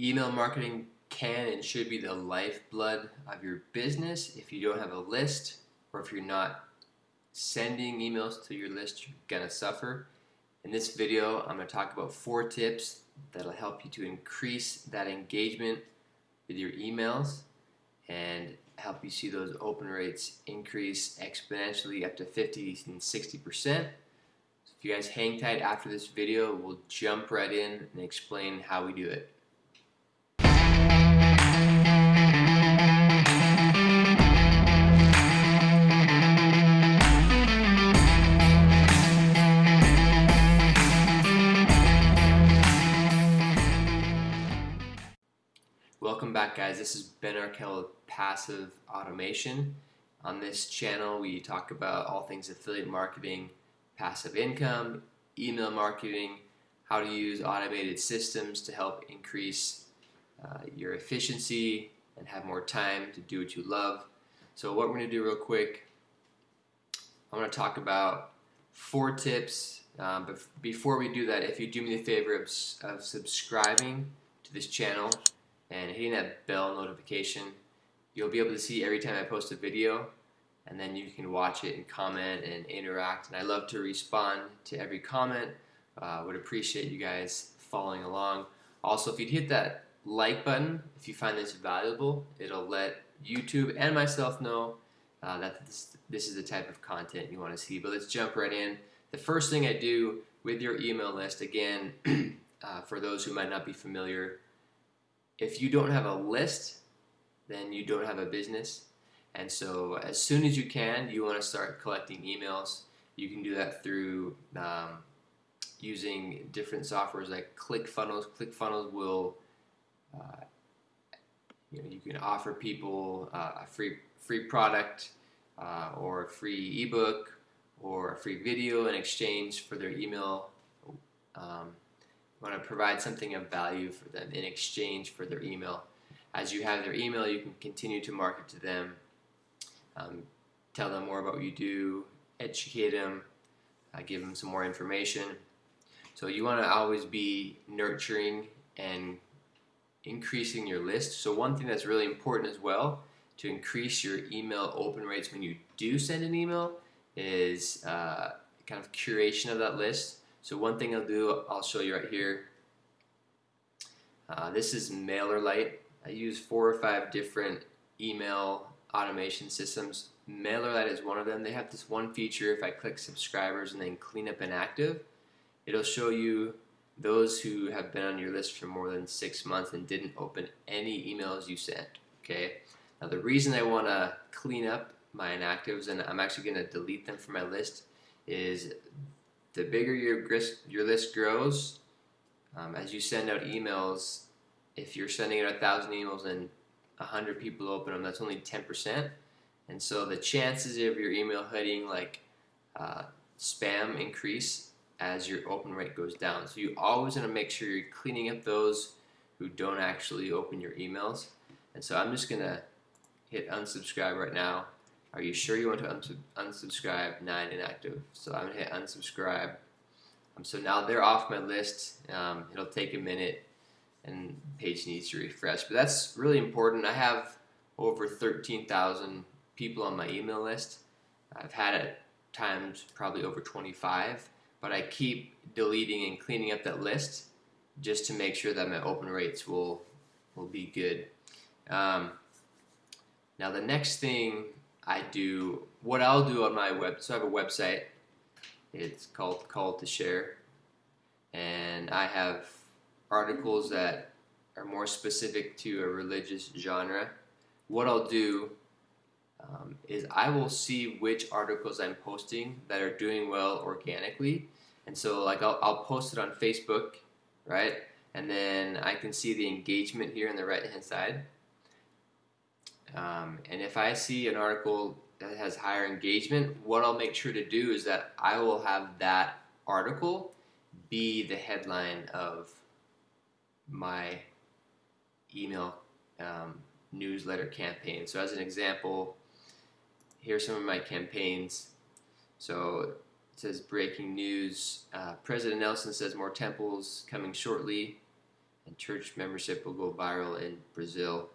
Email marketing can and should be the lifeblood of your business. If you don't have a list or if you're not sending emails to your list, you're gonna suffer. In this video, I'm gonna talk about four tips that'll help you to increase that engagement with your emails and help you see those open rates increase exponentially up to 50 and 60 percent. So If you guys hang tight after this video, we'll jump right in and explain how we do it. Welcome back guys, this is Ben Arkell with Passive Automation. On this channel we talk about all things affiliate marketing, passive income, email marketing, how to use automated systems to help increase uh, your efficiency and have more time to do what you love. So what we're going to do real quick, I'm going to talk about four tips. Um, but before we do that, if you do me the favor of, of subscribing to this channel and hitting that bell notification, you'll be able to see every time I post a video and then you can watch it and comment and interact. And I love to respond to every comment. Uh, would appreciate you guys following along. Also if you'd hit that like button if you find this valuable it'll let YouTube and myself know uh, that this, this is the type of content you want to see. But let's jump right in. The first thing I do with your email list again uh, for those who might not be familiar if you don't have a list then you don't have a business and so as soon as you can, you want to start collecting emails. You can do that through um, using different softwares like ClickFunnels. ClickFunnels will, uh, you know, you can offer people uh, a free free product uh, or a free ebook or a free video in exchange for their email. Um, want to provide something of value for them in exchange for their email. As you have their email, you can continue to market to them um, tell them more about what you do, educate them, uh, give them some more information. So you want to always be nurturing and increasing your list. So one thing that's really important as well to increase your email open rates when you do send an email is uh, kind of curation of that list. So one thing I'll do, I'll show you right here. Uh, this is MailerLite. I use four or five different email automation systems. MailerLite is one of them. They have this one feature, if I click subscribers and then clean up inactive, it'll show you those who have been on your list for more than six months and didn't open any emails you sent. Okay. Now the reason I want to clean up my inactives and I'm actually going to delete them from my list is the bigger your your list grows, um, as you send out emails, if you're sending out a thousand emails and a 100 people open them, that's only 10%. And so the chances of your email hitting like uh, spam increase as your open rate goes down. So you always want to make sure you're cleaning up those who don't actually open your emails. And so I'm just going to hit unsubscribe right now. Are you sure you want to unsub unsubscribe? Nine inactive. So I'm going to hit unsubscribe. Um, so now they're off my list. Um, it'll take a minute and page needs to refresh. But that's really important. I have over 13,000 people on my email list. I've had at times probably over 25, but I keep deleting and cleaning up that list just to make sure that my open rates will will be good. Um, now the next thing I do, what I'll do on my web, so I have a website. It's called Call to Share, and I have articles that are more specific to a religious genre, what I'll do um, is I will see which articles I'm posting that are doing well organically. And so like I'll, I'll post it on Facebook, right? And then I can see the engagement here on the right hand side. Um, and if I see an article that has higher engagement, what I'll make sure to do is that I will have that article be the headline of my email um, newsletter campaign. So as an example, here's some of my campaigns. So it says breaking news. Uh, President Nelson says more temples coming shortly. and church membership will go viral in Brazil.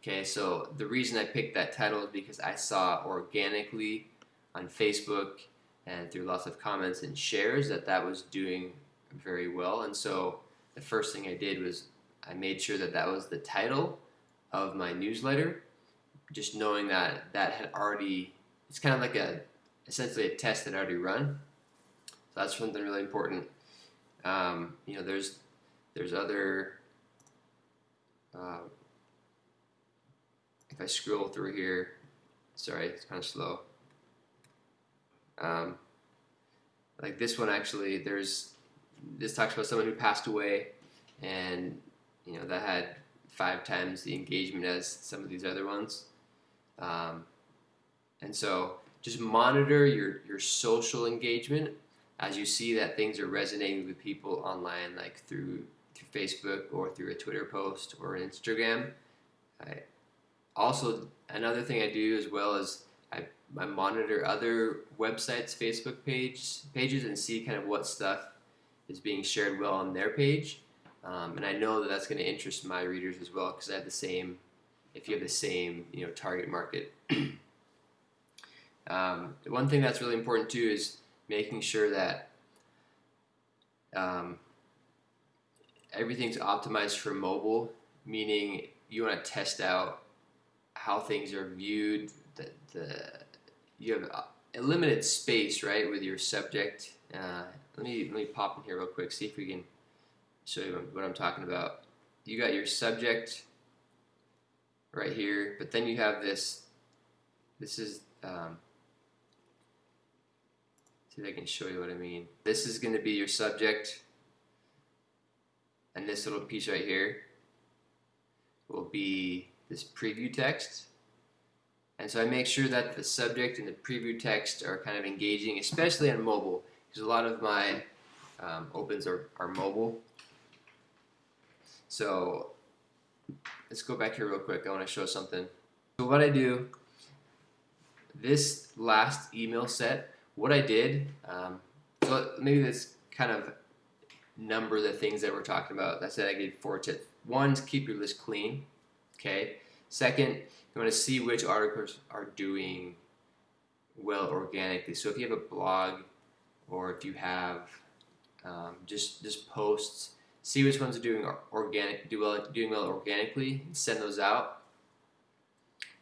Okay, so the reason I picked that title is because I saw organically on Facebook and through lots of comments and shares that that was doing very well. And so the first thing I did was I made sure that that was the title of my newsletter, just knowing that that had already, it's kind of like a, essentially a test that I already run. So that's something really important. Um, you know, there's, there's other, uh, if I scroll through here, sorry, it's kind of slow. Um, like this one actually, there's this talks about someone who passed away, and you know that had five times the engagement as some of these other ones. Um, and so just monitor your your social engagement as you see that things are resonating with people online, like through through Facebook or through a Twitter post or Instagram. Also, another thing I do as well is I, I monitor other websites' Facebook page pages and see kind of what stuff is being shared well on their page. Um, and I know that that's going to interest my readers as well because I have the same. If you have the same, you know, target market. um, one thing that's really important too is making sure that um, everything's optimized for mobile, meaning you want to test out how things are viewed. The, the you have a limited space, right, with your subject. Uh, let me let me pop in here real quick. See if we can show you what I'm talking about. You got your subject right here, but then you have this. This is. Um, see if I can show you what I mean. This is going to be your subject, and this little piece right here will be this preview text. And so I make sure that the subject and the preview text are kind of engaging, especially on mobile, because a lot of my um, opens are, are mobile. So let's go back here real quick. I want to show something. So what I do, this last email set, what I did, um, so maybe let's kind of number the things that we're talking about. That's said, I gave four tips. One, keep your list clean. Okay. Second, you want to see which articles are doing well organically. So if you have a blog or if you have um, just just posts, see which ones are doing organic, do well, doing well organically, send those out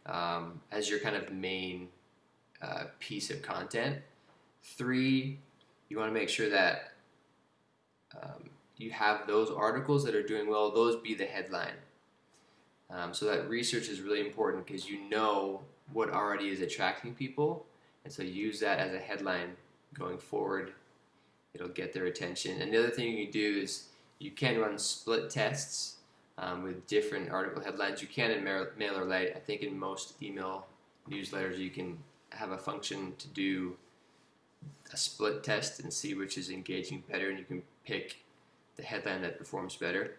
um, as your kind of main uh, piece of content. Three, you want to make sure that um, you have those articles that are doing well; those be the headline. Um, so that research is really important because you know what already is attracting people, and so use that as a headline going forward. It'll get their attention. And the other thing you can do is you can run split tests um, with different article headlines. You can in MailerLite. I think in most email newsletters you can have a function to do a split test and see which is engaging better, and you can pick the headline that performs better.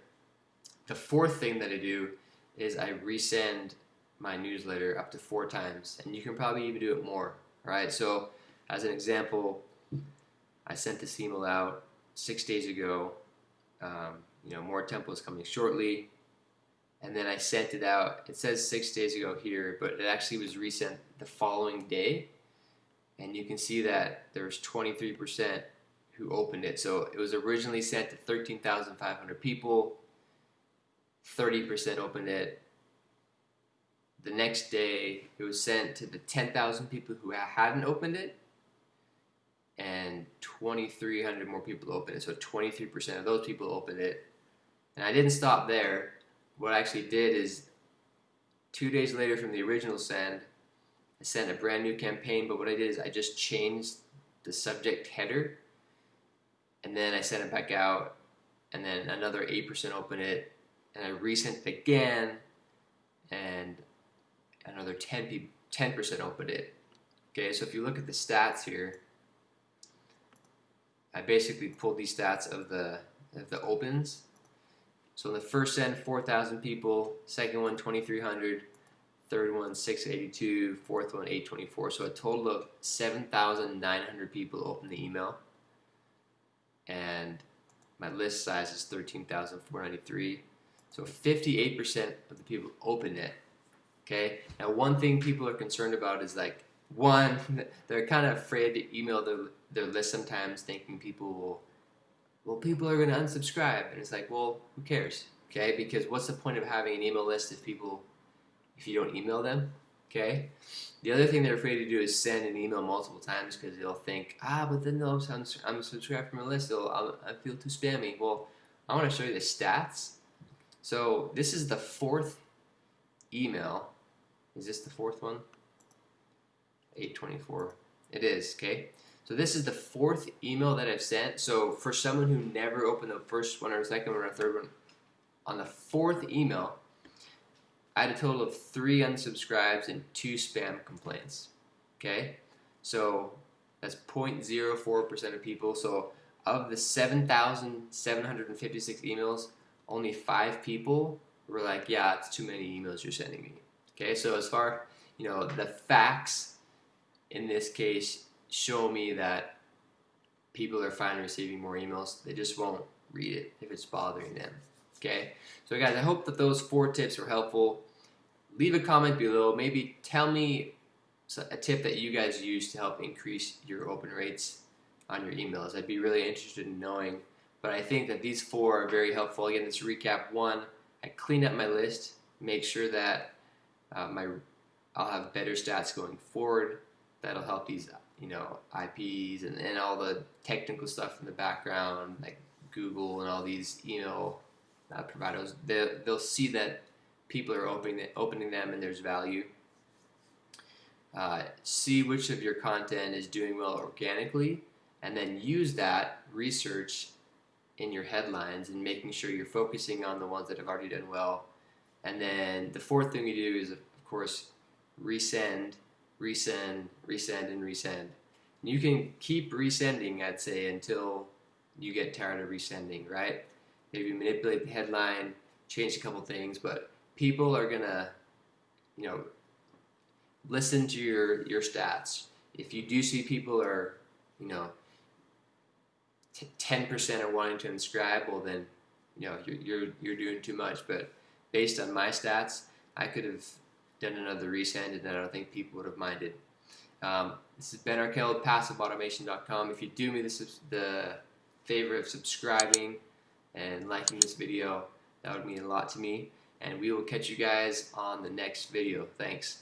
The fourth thing that I do is I resend my newsletter up to four times, and you can probably even do it more. Right? So, as an example, I sent this email out six days ago. Um, you know, more templates coming shortly, and then I sent it out. It says six days ago here, but it actually was resent the following day, and you can see that there's 23% who opened it. So it was originally sent to 13,500 people. 30% opened it. The next day, it was sent to the 10,000 people who hadn't opened it, and 2,300 more people opened it. So 23% of those people opened it. And I didn't stop there. What I actually did is, two days later from the original send, I sent a brand new campaign. But what I did is I just changed the subject header, and then I sent it back out, and then another 8% opened it, and I resent it again, and another 10 people, 10% opened it. Okay, so if you look at the stats here, I basically pulled these stats of the of the opens. So in the first send, 4,000 people. Second one, 2,300. Third one, 682. Fourth one, 824. So a total of 7,900 people opened the email. And My list size is 13,493. So 58% of the people open it. Okay. Now, one thing people are concerned about is like one, they're kind of afraid to email their their list sometimes, thinking people will, well, people are going to unsubscribe, and it's like, well, who cares? Okay, because what's the point of having an email list if people, if you don't email them? Okay. The other thing they're afraid to do is send an email multiple times because they'll think, ah, but then they'll unsubscribe from a list. They'll, I feel too spammy. Well, I want to show you the stats. So this is the fourth email is this the fourth one? 824. It is, okay? So this is the fourth email that I've sent. So for someone who never opened the first one or second one or third one, on the fourth email, I had a total of three unsubscribes and two spam complaints. Okay? So that's 0.04% of people. So of the 7,756 emails, only five people were like, yeah, it's too many emails you're sending me. Okay, so as far, you know, the facts in this case show me that people are fine receiving more emails. They just won't read it if it's bothering them. Okay, so guys, I hope that those four tips were helpful. Leave a comment below. Maybe tell me a tip that you guys use to help increase your open rates on your emails. I'd be really interested in knowing. But I think that these four are very helpful. Again, let's recap. One, I clean up my list, make sure that uh, my I'll have better stats going forward. That'll help these you know IPs and, and all the technical stuff in the background like Google and all these email uh, providers. They, they'll see that people are opening opening them and there's value. Uh, see which of your content is doing well organically, and then use that research in your headlines and making sure you're focusing on the ones that have already done well. And then the fourth thing we do is of course, resend, resend, resend, and resend. And you can keep resending, I'd say, until you get tired of resending, right? Maybe manipulate the headline, change a couple things, but people are gonna, you know, listen to your your stats. If you do see people are, you know, ten percent are wanting to inscribe, well then, you know, you're, you're you're doing too much. But based on my stats, I could have done another resend, and I don't think people would have minded. Um, this is Ben Arkell PassiveAutomation.com. If you do me this, the favor of subscribing and liking this video, that would mean a lot to me. And we will catch you guys on the next video. Thanks.